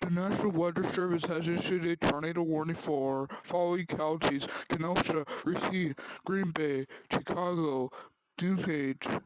The National Weather Service has issued a tornado warning for following counties: Kenosha, Racine, Green Bay, Chicago, DuPage.